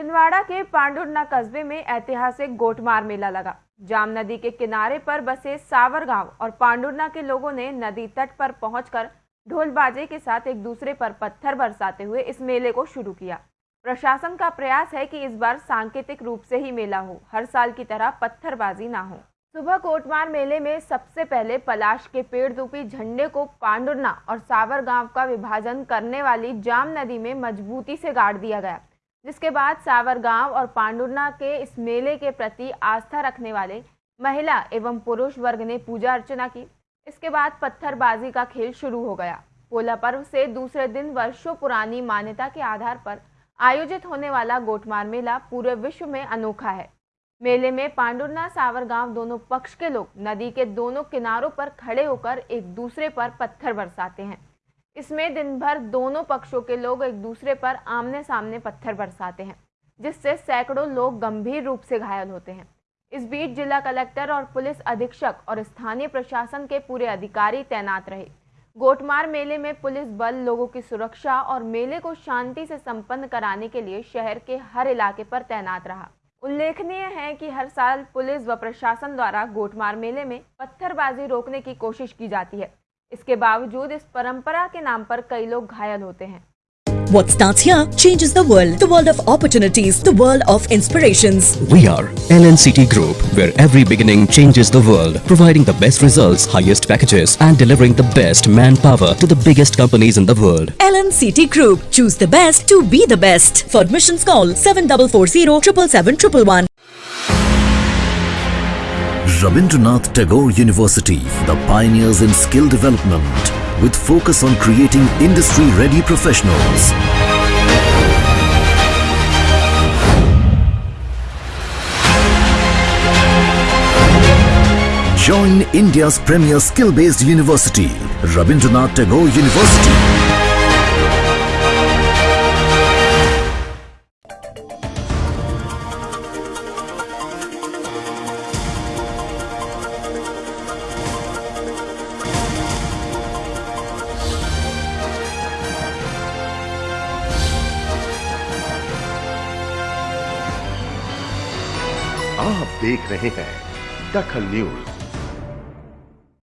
छिंदवाड़ा के पांडुरना कस्बे में ऐतिहासिक गोटमार मेला लगा। जाम नदी के किनारे पर बसे सावर गाँव और पांडुरना के लोगों ने नदी तट पर पहुंचकर ढोल बाजे के साथ एक दूसरे पर पत्थर बरसाते हुए इस मेले को शुरू किया। प्रशासन का प्रयास है कि इस बार सांकेतिक रूप से ही मेला हो, हर साल की तरह पत्थरबाजी ना हो। सुबह कोटमार मेले में सबसे पहले पलाश के पेड़ रूपी झंडे को पांडुरना और सावर गाँव का विभाजन करने वाली जाम नदी में मजबूती से गाड़ दिया गया। जिसके बाद सावर गाँव और पांडुरना के इस मेले के प्रति आस्था रखने वाले महिला एवं पुरुष वर्ग ने पूजा अर्चना की। इसके बाद पत्थरबाजी का खेल शुरू हो गया। पोला पर्व से दूसरे दिन वर्षों पुरानी मान्यता के आधार पर आयोजित होने वाला गोटमार मेला पूरे विश्व में अनोखा है। मेले में पांडुरना सावर गाँव दोनों पक्ष के लोग नदी के दोनों किनारों पर खड़े होकर एक दूसरे पर पत्थर बरसाते हैं। इसमें दिन भर दोनों पक्षों के लोग एक दूसरे पर आमने सामने पत्थर बरसाते हैं, जिससे सैकड़ों लोग गंभीर रूप से घायल होते हैं। इस बीच जिला कलेक्टर और पुलिस अधीक्षक और स्थानीय प्रशासन के पूरे अधिकारी तैनात रहे। गोटमार मेले में पुलिस बल लोगों की सुरक्षा और मेले को शांति से संपन्न कराने के लिए शहर के हर इलाके पर तैनात रहा। उल्लेखनीय है कि हर साल पुलिस व प्रशासन द्वारा गोटमार मेले में पत्थरबाजी रोकने की कोशिश की जाती है। इसके बावजूद इस परंपरा के नाम पर कई लोग घायल होते हैं What starts here changes the world. The world of opportunities, the world of inspirations. We are LNCT Group, where every beginning changes the world, providing the best results, highest packages, and delivering the best manpower to the biggest companies in the world. LNCT Group. Choose the best to be the best. For admissions call 7440 777 Rabindranath Tagore University, the pioneers in skill development, with focus on creating industry-ready professionals. Join India's premier skill-based university, Rabindranath Tagore University. आप देख रहे हैं दखल news.